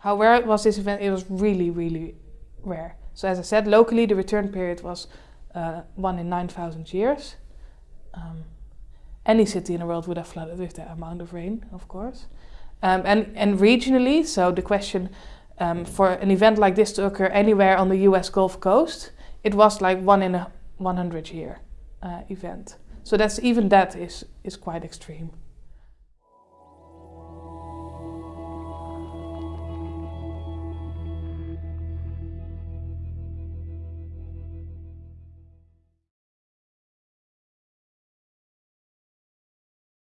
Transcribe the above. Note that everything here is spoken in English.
How rare was this event? It was really, really rare. So as I said, locally the return period was uh, one in 9,000 years. Um, any city in the world would have flooded with that amount of rain, of course. Um, and, and regionally, so the question um, for an event like this to occur anywhere on the US Gulf Coast, it was like one in a 100 year uh, event. So that's even that is, is quite extreme.